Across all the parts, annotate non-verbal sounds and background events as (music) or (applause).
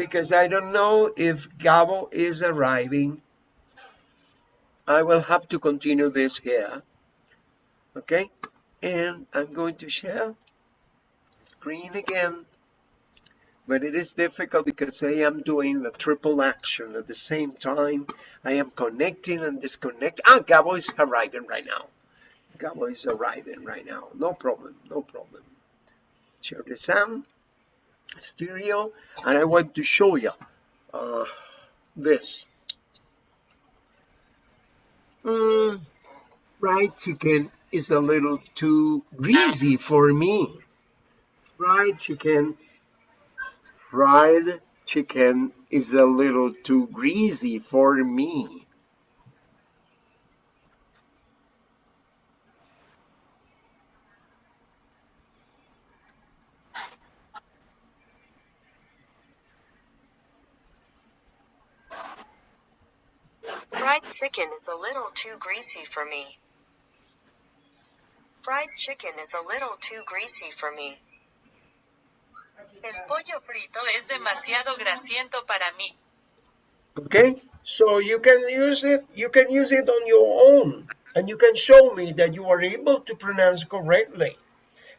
because I don't know if Gabo is arriving. I will have to continue this here. Okay, and I'm going to share screen again. But it is difficult because I am doing the triple action at the same time. I am connecting and disconnecting. Ah, Gabo is arriving right now. Gabo is arriving right now. No problem, no problem. Share the sound, stereo, and I want to show you uh, this. Mm, fried chicken is a little too greasy for me. Fried chicken, fried chicken is a little too greasy for me. Fried chicken is a little too greasy for me. Fried chicken is a little too greasy for me. El pollo frito es demasiado grasiento para mí. Okay, so you can use it, you can use it on your own, and you can show me that you are able to pronounce correctly.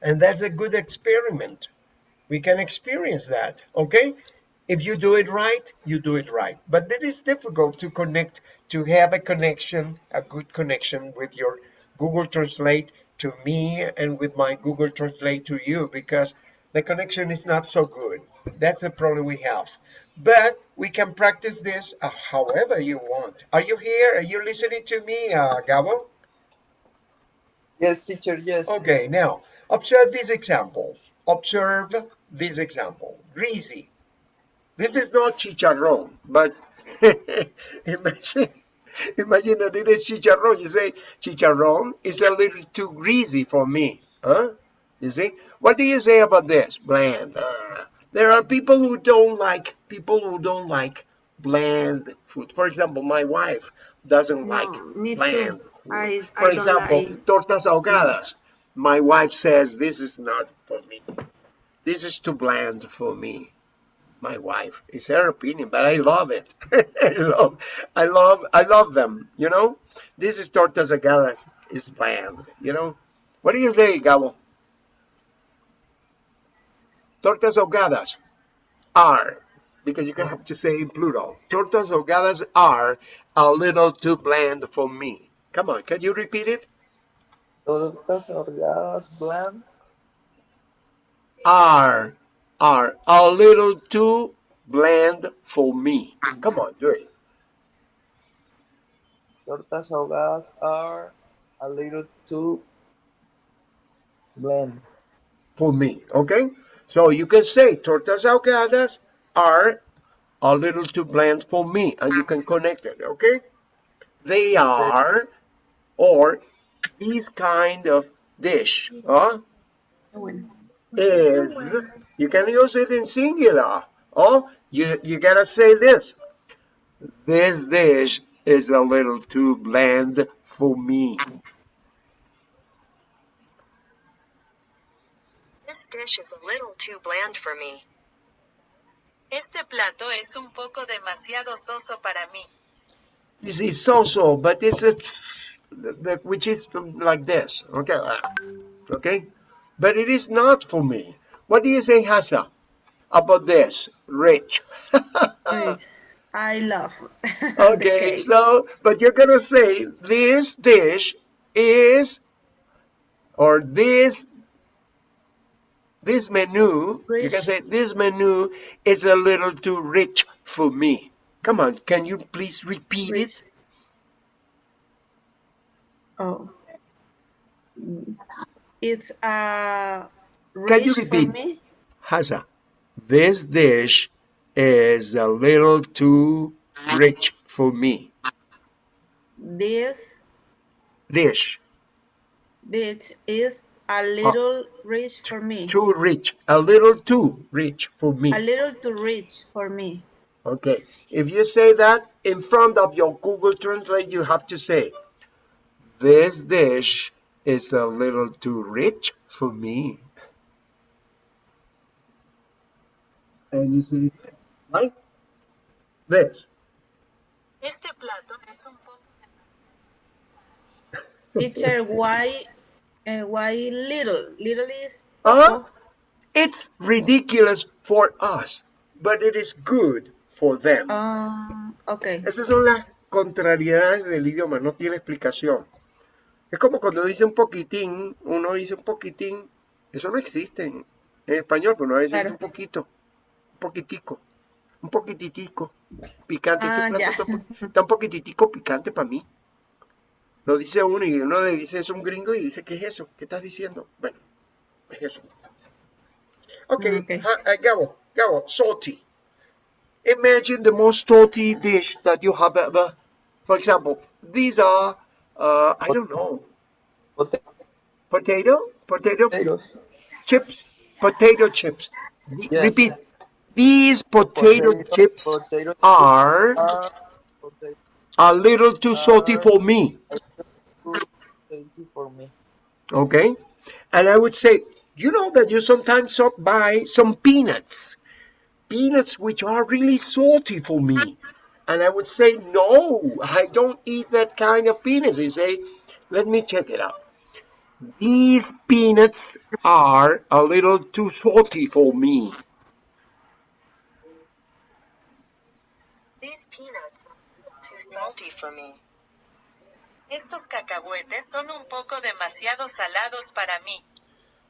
And that's a good experiment. We can experience that, okay? If you do it right, you do it right. But it is difficult to connect, to have a connection, a good connection with your Google Translate to me and with my Google Translate to you because the connection is not so good. That's the problem we have. But we can practice this uh, however you want. Are you here? Are you listening to me, uh, Gabo? Yes, teacher, yes. Okay, now observe this example. Observe this example. Greasy. This is not chicharrón, but (laughs) imagine, imagine that it is chicharrón. You say chicharrón is a little too greasy for me. Huh? You see? What do you say about this? Bland. There are people who don't like people who don't like bland food. For example, my wife doesn't No, like bland too. food. I- For I example, like- tortas ahogadas. My wife says this is not for me. This is too bland for me. My wife. It's her opinion, but I love it. (laughs) I love, I love, I love them. You know, this is tortas ahogadas. It's bland. You know, what do you say, Gabo? Tortas ahogadas are, because you can have to say in plural. Tortas ahogadas are a little too bland for me. Come on, can you repeat it? Tortas ahogadas bland. Are, are a little too bland for me. Come on, do it. Tortas ahogadas are a little too bland. For me, okay? So you can say tortas ahogadas are a little too bland for me, and you can connect it, okay? They are, or this kind of dish, huh? is you can use it in singular oh you you gotta say this. This dish is a little too bland for me. This dish is a little too bland for me. Este plato es un poco demasiado soso para mí. this is so-so but it's a the, the, which is like this okay? Okay? But it is not for me what do you say Hasha about this rich (laughs) I love. (laughs) Okay, so, but you're gonna say this dish is, or this, this menu, you can say this menu is a little too rich for me. Come on, can you please repeat it? Oh. It's uh Can you repeat? me. Hasha, this dish is a little too rich for me. This Dish, bit is a uh, little rich for me. too rich, a little too rich for me. A little too rich for me. Okay, if you say that in front of your Google Translate, you have to say, this dish is a little too rich for me. And you Right? This. Este plato es un poco (laughs) Teacher, why, uh, why little? Little is Uh, it's ridiculous for us, but it is good for them. Um, okay. Esas son las contrariedades del idioma, no tiene explicación. Es como cuando dice un poquitín, uno dice un poquitín, eso no existe en, en español, pero uno a veces Claro. dice un poquito, poquitico, un poquititico, picante. Ah, este plato está, un está un poquititico picante para mí. Lo dice uno y uno le dice eso a un gringo y dice, ¿qué es eso? ¿Qué estás diciendo? Bueno, es eso. Ok, Okay. ha- uh, Gabo, Gabo, salty. Imagine the most salty dish that you have ever. For example, these are, uh, I don't know, Potato- potato, Potatoes. chips, potato chips. Yes. Repeat. These potato, Potato- chips potato are potato a little too salty for me. for me. Okay? And I would say, you know that you sometimes by some peanuts. Peanuts which are really salty for me. And I would say, no, I don't eat that kind of peanuts. You say, let me check it out. These peanuts are a little too salty for me. These peanuts are too salty for me. Estos cacahuetes son un poco demasiado salados para mí.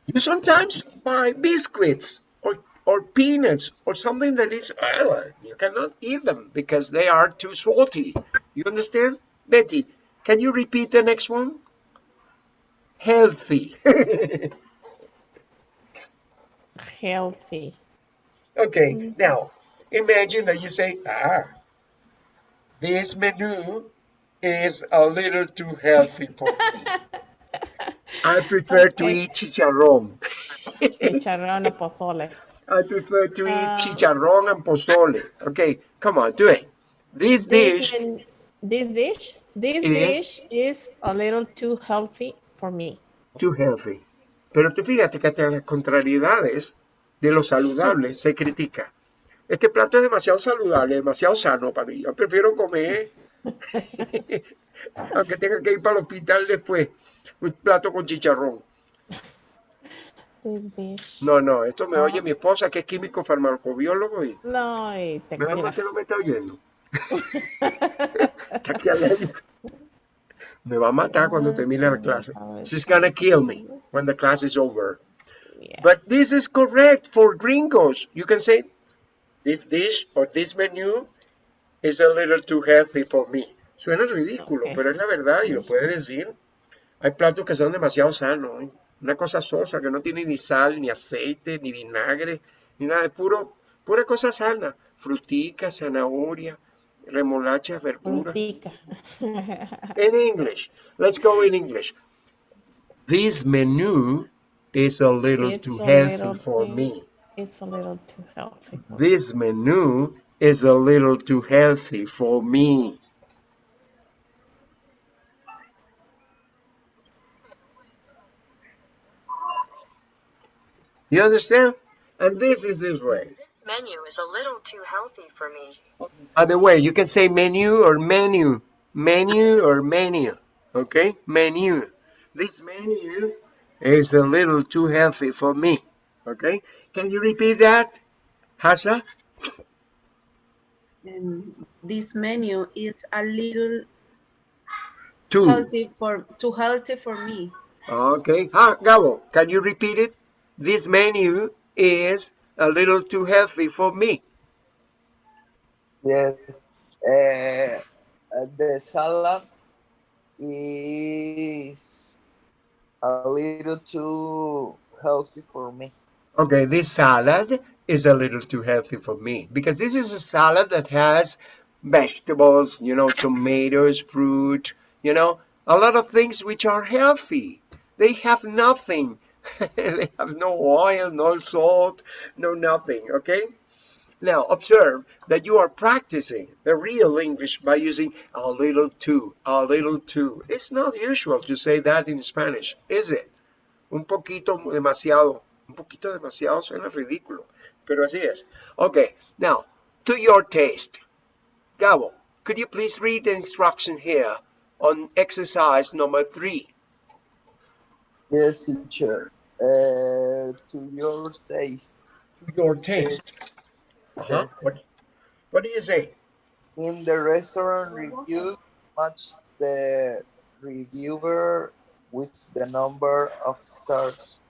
You sometimes buy biscuits or, or peanuts or something that is, uh, you cannot eat them because they are too salty. You understand? Betty, can you repeat the next one? Healthy. Healthy. (laughs) okay, now imagine that you say, ah, this menu is a little too healthy for me. (laughs) I prefer to eat chicharrón. Chicharrón o pozole. I prefer to eat Uh, chicharrón and pozole. Okay, come on, do it. This This, dish, in- this dish, this Is- dish is a little too healthy for me. too healthy. Pero tú fíjate que hasta las contrariedades de lo saludable se critica. Este plato es demasiado saludable, demasiado sano para mí. Yo prefiero comer, (laughs) aunque tenga que ir para el hospital después, un plato con chicharrón. No, no, esto me Ah. oye mi esposa que es químico farmacobiólogo y No, y te menos mal que no me está oyendo. (laughs) Está aquí. Me va a matar cuando termine la clase. She's gonna kill me when the class is over. Yeah. But this is correct for gringos. You can say, this dish or this menu is a little too healthy for me. Suena ridículo, Ok. pero es la verdad y lo puedes decir. Hay platos que son demasiado sanos. ¿eh? Una cosa sosa que no tiene ni sal, ni aceite, ni vinagre, ni nada. Es puro, pura cosa sana. Frutica, zanahoria, remolacha, verdura. Frutica. (laughs) In English. Let's go in English. This menu is a little It's too a healthy little for me. It's a little too healthy. This menu is a little too healthy for me. You understand? And this is this way. This menu is a little too healthy for me. By the way, you can say menu or menu, menu or menu, okay? Menu. This menu is a little too healthy for me, okay? Can you repeat that, Hasa? And this menu is a little Two. healthy for too healthy for me. Okay. Ah, Gabo, can you repeat it? This menu is a little too healthy for me. Yes. Uh, the salad is a little too healthy for me. Okay, this salad is a little too healthy for me because this is a salad that has vegetables, you know, tomatoes, fruit, you know, a lot of things which are healthy. They have nothing. (laughs) they have no oil, no salt, no nothing, okay? Now, observe that you are practicing the real English by using a little too, a little too. It's not usual to say that in Spanish, is it? Un poquito demasiado. Un poquito demasiado suena ridículo, pero así es. Okay, now, to your taste. Gabo, could you please read the instruction here on exercise number three? Yes, teacher. Uh, to your taste. To your taste. Uh-huh. Yes. What, what do you say? In the restaurant review, match the reviewer with the number of stars.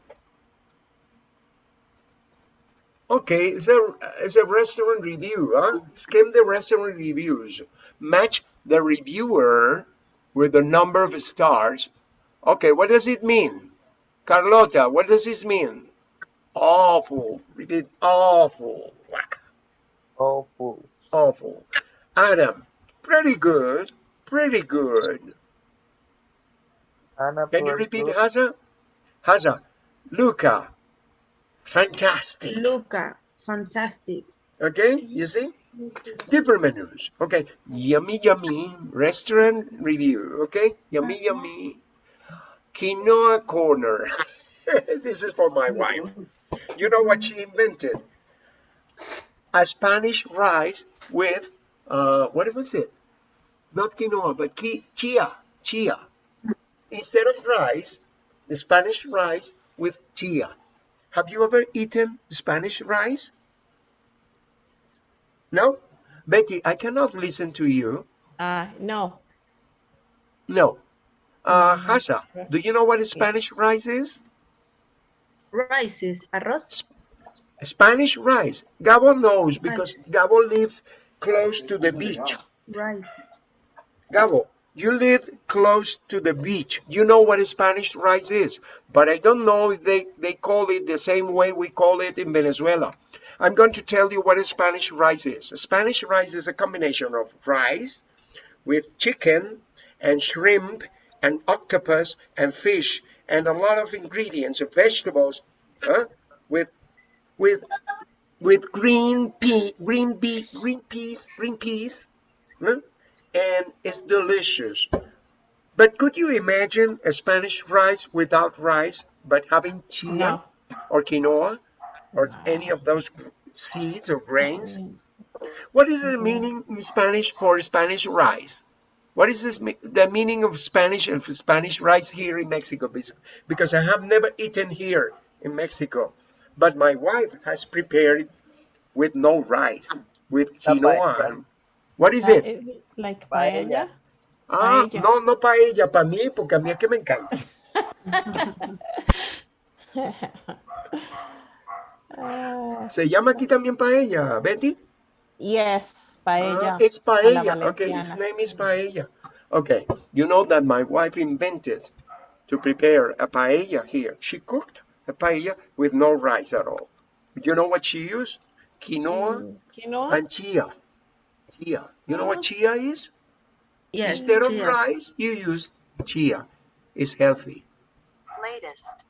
Okay, it's a, it's a restaurant review, huh? Skim the restaurant reviews. Match the reviewer with the number of stars. Okay, what does it mean? Carlota, what does this mean? Awful. Repeat, awful. Awful. Awful. Adam, pretty good. Pretty good. Anna Can you repeat. Haza? Haza, Luca, fantastic. Luca, fantastic. Okay, you see? Different menus. Okay, yummy, yummy. Restaurant review. Okay, yummy, yummy. Quinoa corner. (laughs) this is for my wife. You know what she invented? A Spanish rice with, uh, what was it? Not quinoa, but qui- chia. Chia. Instead of rice, the Spanish rice with chia. Have you ever eaten Spanish rice? No? Betty, I cannot listen to you. Uh, no. No. Uh, Hasha, do you know what Spanish rice is? Rice is arroz. Spanish rice. Gabo knows because Gabo lives close to the beach. Rice. Gabo, you live close to the beach. You know what Spanish rice is, but I don't know if they, they call it the same way we call it in Venezuela. I'm going to tell you what a Spanish rice is. A Spanish rice is a combination of rice with chicken and shrimp and octopus and fish and a lot of ingredients of vegetables huh? with with with green pea green pea green peas green peas huh? And it's delicious but could you imagine a spanish rice without rice but having chia No. or quinoa or any of those seeds or grains what is the meaning in spanish for spanish rice what is this, the meaning of Spanish and for Spanish rice here in Mexico? Because- I have never eaten here in Mexico, but my wife has prepared it with no rice, with quinoa. Paella. and- What is it? is it like Paella. paella? Ah, paella. no, no paella, para mí, porque a mí es que me encanta. Ah, (laughs) Se llama aquí también paella, Betty? yes, Ah, paella. it's paella. Okay, its name is paella. Okay, you know that my wife invented to prepare a paella here. She cooked a paella with no rice at all. You know what she used? Quinoa Mm, Quinoa? and chia. Chia. You know what uh-huh. chia is? Yes, Instead of rice, you use chia. It's healthy. Latest.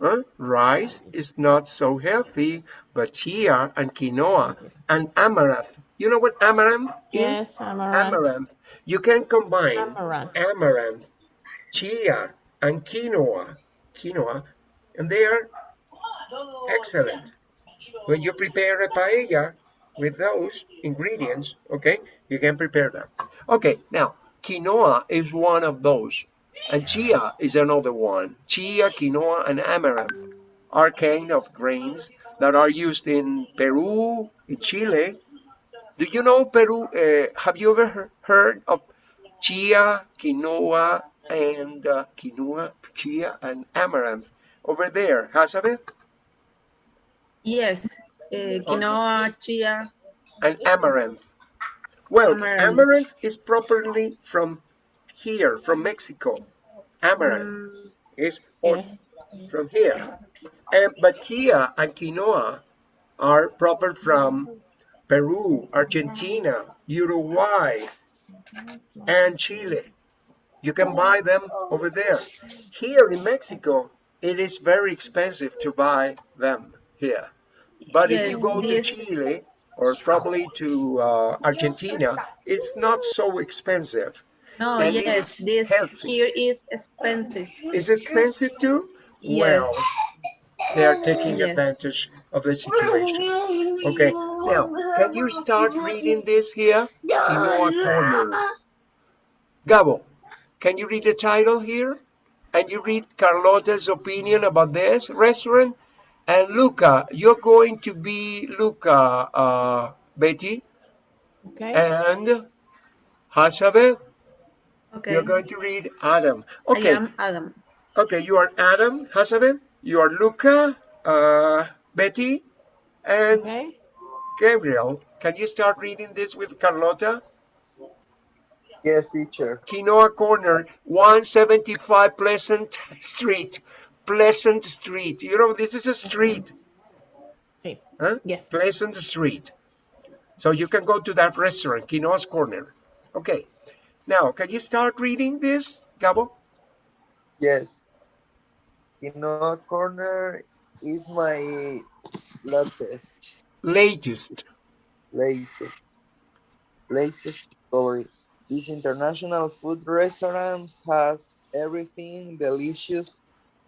Huh? Rice is not so healthy, but chia and quinoa and amaranth. You know what amaranth is? Yes, amaranth. amaranth. You can combine Amaranth. amaranth, chia, and quinoa, quinoa, and they are excellent. When you prepare a paella with those ingredients, okay, you can prepare that. Okay, now quinoa is one of those, and chia is another one. Chia, quinoa, and amaranth are kind of grains that are used in Peru, in Chile, do you know Peru? Uh, have you ever he- heard of chia, quinoa, and uh, quinoa, chia, and amaranth over there, Hazabeth? Yes, eh, quinoa, chia. And amaranth. Well, Amaranth. amaranth is properly from here, from Mexico. Amaranth Mm, is Yes. from here. And, but chia and quinoa are proper from Peru, Argentina, Uruguay, and Chile. You can buy them over there. Here in Mexico, it is very expensive to buy them here. But if you Yes, go to. Chile or probably to uh, Argentina, it's not so expensive. no, And yes, this healthy. here is expensive. Is it expensive too? Yes. Well, they are taking Yes. advantage of the situation. Okay, now, can you start reading this here? Quinoa Corner. Gabo, can you read the title here? And you read Carlota's opinion about this restaurant? And Luca, you're going to be Luca, uh, Betty, Okay. and Hasabeth, Okay. you're going to read Adam. Okay. I am Adam. okay, you are Adam, Hasabeth, you are Luca, uh, Betty, and Okay. Gabriel. Can you start reading this with Carlota? Yes, teacher. Quinoa Corner, 175 Pleasant Street. Pleasant Street. You know, this is a street. Sí. Huh? Yes. Pleasant Street. So you can go to that restaurant, Quinoa's Corner. Okay. Now, can you start reading this, Gabo? Yes. Quinoa Corner is my latest, Latest. latest, latest discovery. This international food restaurant has everything delicious,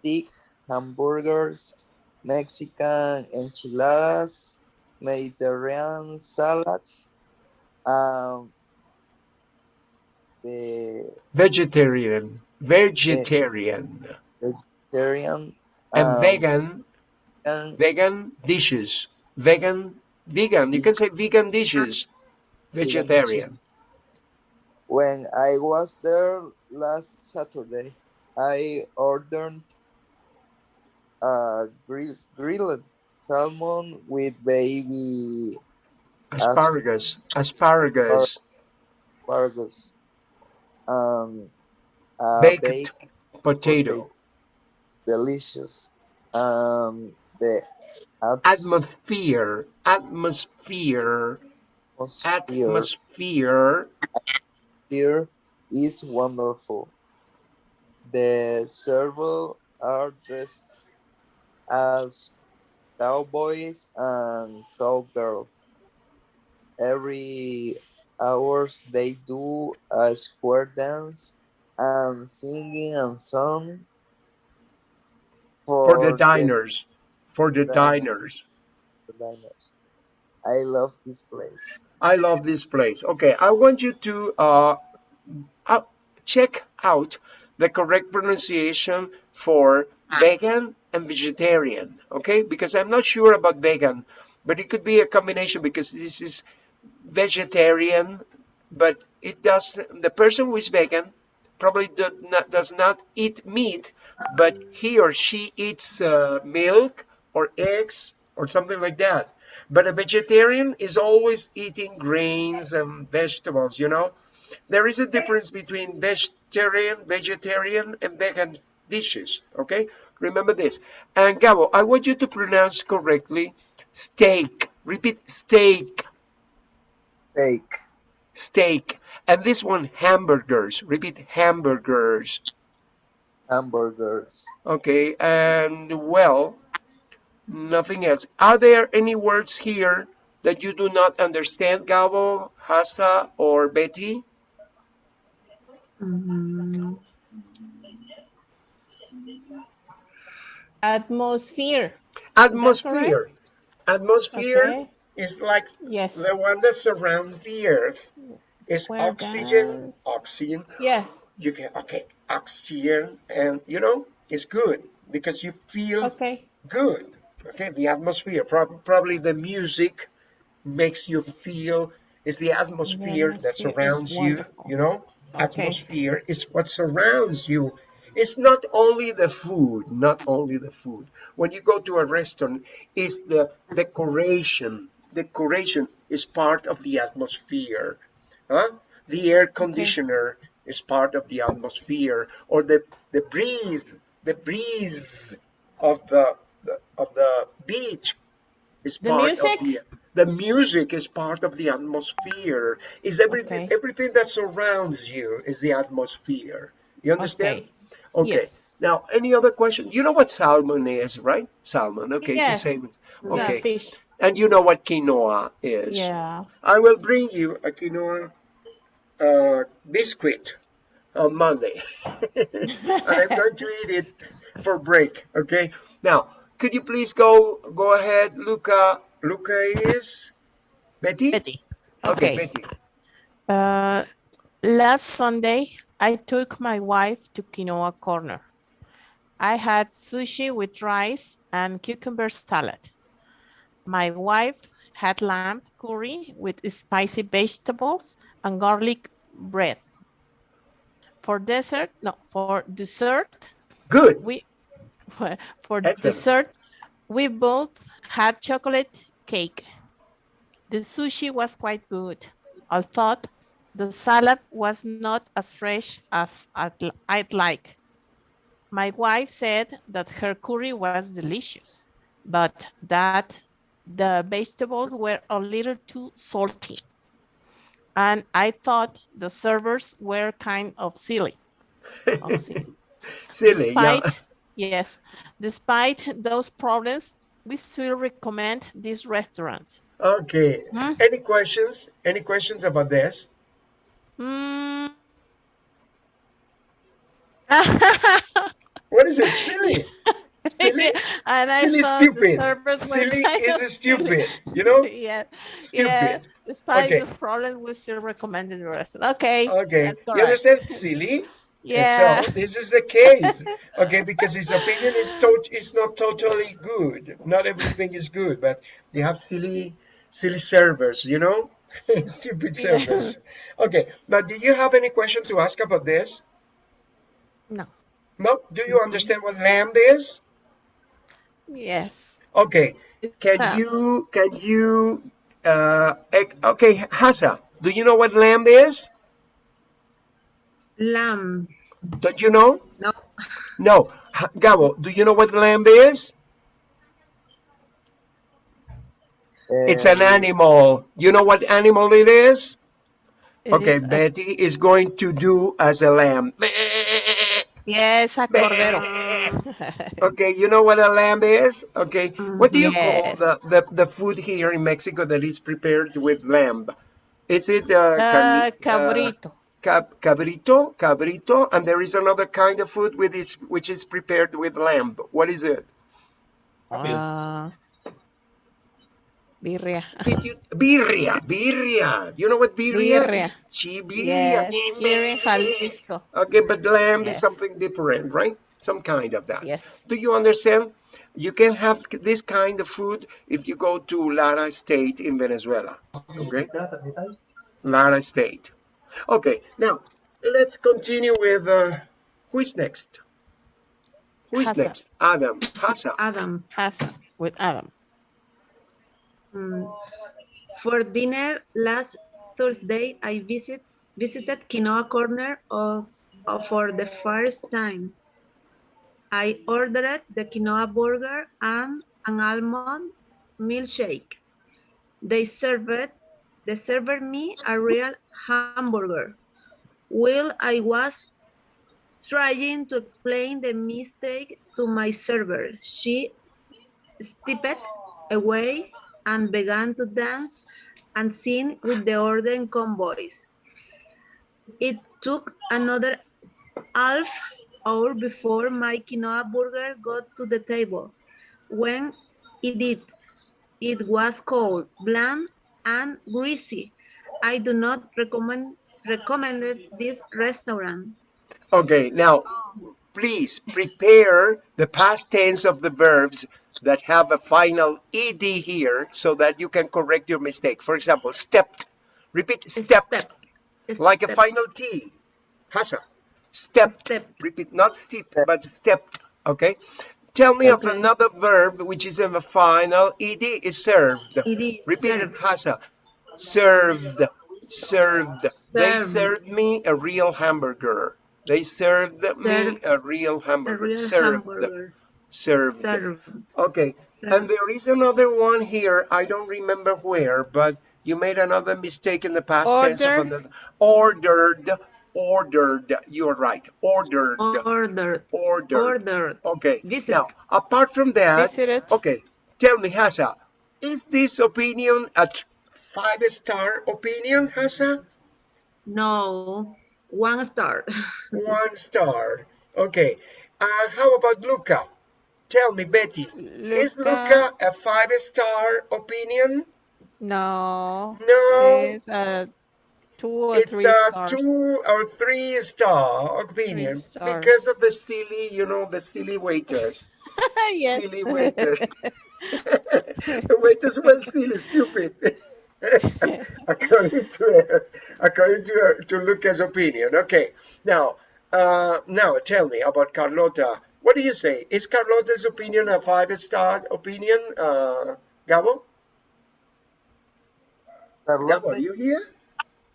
thick hamburgers, Mexican enchiladas, Mediterranean salads, um, the Vegetarian. Vegetarian. vegetarian And um, vegan. and Vegan dishes. Vegan. Vegan. You can say vegan dishes. Vegetarian. When I was there last Saturday, I ordered grill, grilled salmon with baby Asparagus. Asparagus. asparagus, um, a Baked baked Potato. delicious. Um, the ats- Atmosphere. Atmosphere. atmosphere Atmosphere. is wonderful. The servers are dressed as cowboys and cowgirls. Every hours they do a square dance and singing and song For the diners. For the the- diners. the diners. I love this place. I love this place. Okay, I want you to uh, uh, check out the correct pronunciation for vegan and vegetarian. Okay, because I'm not sure about vegan, but it could be a combination because this is vegetarian, but it does. The person who is vegan probably do not, does not eat meat, but he or she eats uh, milk or eggs or something like that. But a vegetarian is always eating grains and vegetables, you know? There is a difference between vegetarian, vegetarian, and vegan dishes, okay? Remember this. And Gabo, I want you to pronounce correctly steak. Repeat steak, Steak, steak. And this one, hamburgers. Repeat hamburgers. hamburgers, Okay, and well, nothing else. Are there any words here that you do not understand, Gabo, Hassa, or Betty? Mm, Atmosphere. Atmosphere. Atmosphere Okay. is like Yes. the one that surrounds the earth. It's Square oxygen, dance. oxygen. Yes. You can, okay, oxygen, and you know, it's good because you feel Okay. good. Okay, the atmosphere, prob- probably the music makes you feel. It's the atmosphere that atmosphere is surrounds you. You know, Okay. atmosphere is what surrounds you. It's not only the food, not only the food. When you go to a restaurant, it's the decoration. Decoration is part of the atmosphere. Huh? The air conditioner is part of the atmosphere, or the the breeze, the breeze of the, the of the beach is The part music? of the the music is part of the atmosphere. Is everything Okay. everything that surrounds you is the atmosphere. You understand? Okay. Okay. Yes. Now, any other question? You know what salmon is, right? Salmon. Okay, Yes. it's the same. It's a Okay. fish. And you know what quinoa is. Yeah. I will bring you a quinoa uh, biscuit on Monday. and (laughs) I'm going to eat it for break. Okay. Now, could you please go go ahead, Luca, Luca is Betty? Betty. Okay, Okay. Betty. Uh, last Sunday, I took my wife to Quinoa Corner. I had sushi with rice and cucumber salad. My wife had lamb curry with spicy vegetables and garlic bread. For dessert, no, for dessert, Good. we (laughs) for Excellent. dessert, we both had chocolate cake. The sushi was quite good. I thought the salad was not as fresh as I'd, like. My wife said that her curry was delicious, but that the vegetables were a little too salty. And I thought the servers were kind of silly. (laughs) Oh, silly. Silly, yeah. Yes, despite those problems, we still recommend this restaurant. Okay. Hmm? Any questions? Any questions about this? Mm. What is it? Silly. Silly. (laughs) and I Silly stupid. Silly is stupid. You know? (laughs) yeah, Stupid. yeah. Despite Okay. the problem, we still recommended the restaurant. Okay. Okay. that's You understand? Silly. (laughs) Yeah. so this is the case. Okay, because his opinion is to- is not totally good. Not everything is good, but they have silly, silly servers, you know? (laughs) Stupid Yeah. servers. Okay, but do you have any question to ask about this? No. No? Do you understand what lamb is? Yes. Okay. Can a- you can you uh okay, Hasa, do you know what lamb is? Lamb. Don't you know? No. No. Ha- Gabo, do you know what lamb is? It's an Um, animal. You know what animal it is? it Okay, is a- Betty is going to do as a lamb. yes, a cordero. (laughs) Okay, you know what a lamb is? Okay, what do you call the, the, the food here in Mexico that is prepared with lamb? Is it uh, Uh, carni- uh, cabrito. cab- cabrito, cabrito, and there is another kind of food with it, which is prepared with lamb. What is it? Uh, birria. Did you, birria, birria. You know what birria Birria. is? Chi birria. Yes, here in Jalisco. Okay, but lamb is something different, right? Some kind of that. Yes. Do you understand? You can have this kind of food if you go to Lara State in Venezuela. Okay? Lara State. Okay, now let's continue with uh, who is next? Who is Hassan. next? Adam. Hasa. Adam. Hassan with Adam. Mm. For dinner last Thursday, I visit visited Quinoa Corner of, of- for the first time. I ordered the quinoa burger and an almond milkshake. They served they served me a real hamburger. While I was trying to explain the mistake to my server, she stepped away and began to dance and sing with the Orden convoys. It took another half hour before my quinoa burger got to the table. When it did, it was cold, bland, and greasy. I do not recommend recommended this restaurant. Okay, now please prepare the past tense of the verbs that have a final ed here so that you can correct your mistake. For example, stepped. Repeat stepped. Step. Like a final T. Hasa. Stepped. Stepped. Repeat, not steep, but stepped. Okay. Tell me of another verb which is in the final ed is served. It is Repeat it, served. Served. Served. They Served. served me a real hamburger. They served me a real A hamburger. real served. hamburger. Served. Served. Okay. And there is another one here. I don't remember where, but you made another mistake in the past tense Order. another. Ordered. Ordered. You're right. Ordered. Ordered. Ordered. Ordered. Okay. Visit. Now, apart from that, Visited. okay, tell me, Hasa, is this opinion a five-star opinion, Hasa? No, one star. (laughs) One star. Okay. Uh, how about Luca? Tell me, Betty, is Luca a five-star opinion? No. No. It's a two or it's three a stars. two or three star opinion Three because of the silly, you know, the silly waiters. (laughs) yes. Silly waiters. the waiters were silly, stupid. (laughs) according to according to to Lucas' opinion. Okay, now uh, now tell me about Carlota. What do you say? Is Carlota's opinion a five star opinion, uh, Gabo? Are you here?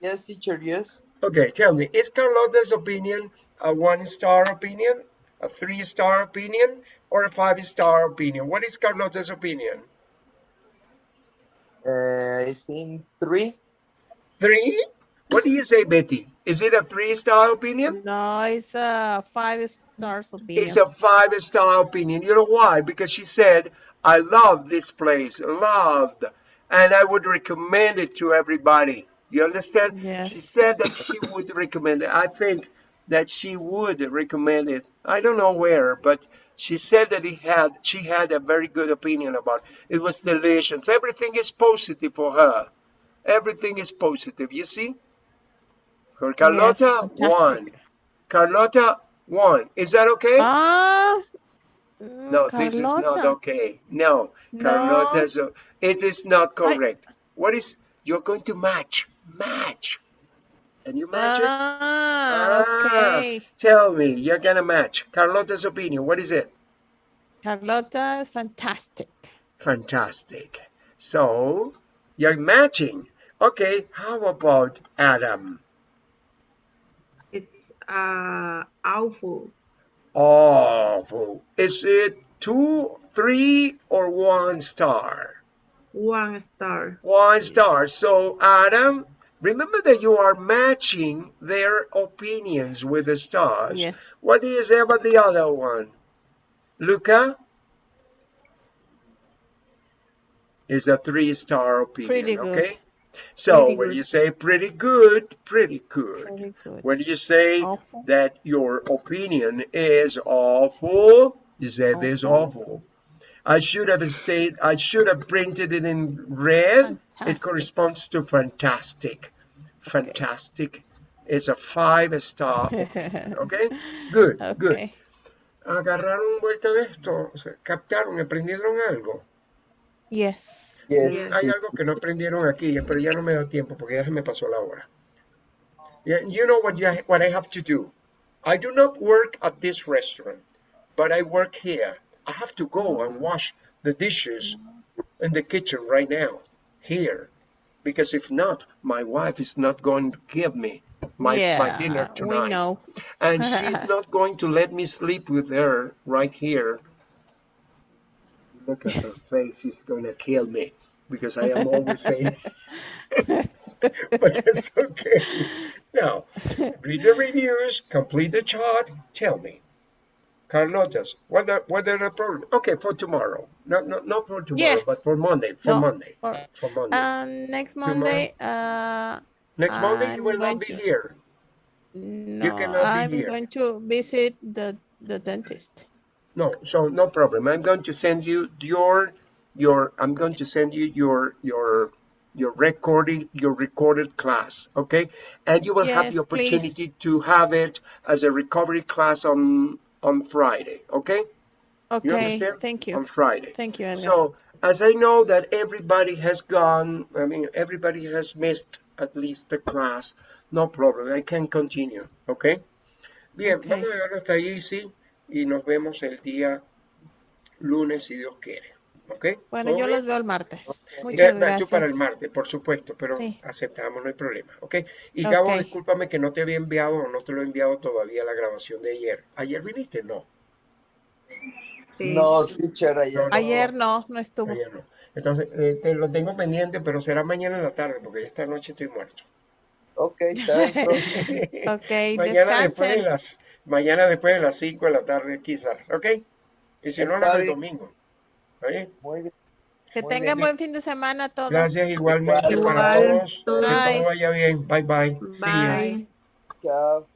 yes, teacher, yes. Okay, tell me, is Carlota's opinion a one-star opinion, a three-star opinion, or a five-star opinion? What is Carlota's opinion? Uh, I think three. Three? What do you say, Betty? Is it a three-star opinion? No, it's a five stars opinion. It's a five-star opinion. You know why? Because she said, I love this place, loved, and I would recommend it to everybody. You understand? She said that she would recommend it. I think that she would recommend it. I don't know where, but she said that he had she had a very good opinion about it. It was delicious. Everything is positive for her. Everything is positive. You see? For Carlota, fantastic. one. Carlota, one. Is that okay? Ah, no, mm, this is not okay. No, No. Carlota's. It is not I- correct. What is? You're going to match. Match. Can you match it? Ah, okay. Tell me, you're gonna match. Carlota's opinion, what is it? Carlota fantastic. Fantastic. So, you're matching. Okay, how about Adam? It's uh, awful. Awful. Is it two, three, or one star? One star. One star. So, Adam, remember that you are matching their opinions with the stars. Yes. What do you say about the other one? Luca? Is a three-star opinion, Pretty good. okay? So Pretty when good. you say pretty good, pretty good. Very good. When you say Awful. that your opinion is awful, you say this Awful. awful. I should have stayed, I should have printed it in red. It corresponds to fantastic. Fantastic is a five star. Okay? Good, good. (laughs) Okay. Agarraron vuelta de esto, captaron, aprendieron algo. Yes. Yes. Yes. Hay algo que no aprendieron aquí, pero ya no me da tiempo porque ya se me pasó la hora. Yeah, you know what, you, what I have to do? I do not work at this restaurant, but I work here. I have to go and wash the dishes in the kitchen right now, here. Because if not, my wife is not going to give me my, my dinner tonight. we know. And she's (laughs) not going to let me sleep with her right here. Look at her face, she's gonna kill me because I am always saying, (laughs) but that's okay. Now, read the reviews, complete the chart, tell me. Carlotas, what are, what are the problem? Okay, for tomorrow. No, no, not for tomorrow, Yes. but for Monday. For No, Monday. for- For Monday. Um, next Monday, uh, Next Monday, you I'm will not be to- here. no, cannot be I'm here. going to visit the the dentist. No, so no problem. I'm going to send you your your I'm going to send you your your your recording your recorded class, okay? And you will have the Yes, please. opportunity to have it as a recovery class on on Friday, okay? You Okay, understand? thank you On. Friday. Thank you. So as I know that everybody has gone, I mean everybody has missed at least the class, no problem. I can continue, okay? Bien, Ok. vamos a dejarlo hasta ahí, sí, y nos vemos el día lunes si Dios quiere, ¿ok? Bueno, ¿Todo yo bien? los veo el martes. Ya, Muchas tú gracias. para el martes, por supuesto, pero Sí. aceptamos, no hay problema, ¿ok? Y Gabo, discúlpame que no te había enviado o no te lo he enviado todavía la grabación de ayer. ¿Ayer viniste? No, Sí. No, teacher, ayer. No, no. Ayer no, no estuvo. ayer no. Entonces, eh, te lo tengo pendiente, pero será mañana en la tarde, porque esta noche estoy muerto. Ok, está. (laughs) Ok, mañana después de las mañana después de las 5 de la tarde quizás, ¿ok? Y si no, la del bien. domingo. ¿Está bien? Muy bien. Que Muy tengan bien. buen fin de semana a todos. Gracias igualmente Igual, para todos. Que Bye. todo vaya bien. Bye bye. See you. Bye. Chao.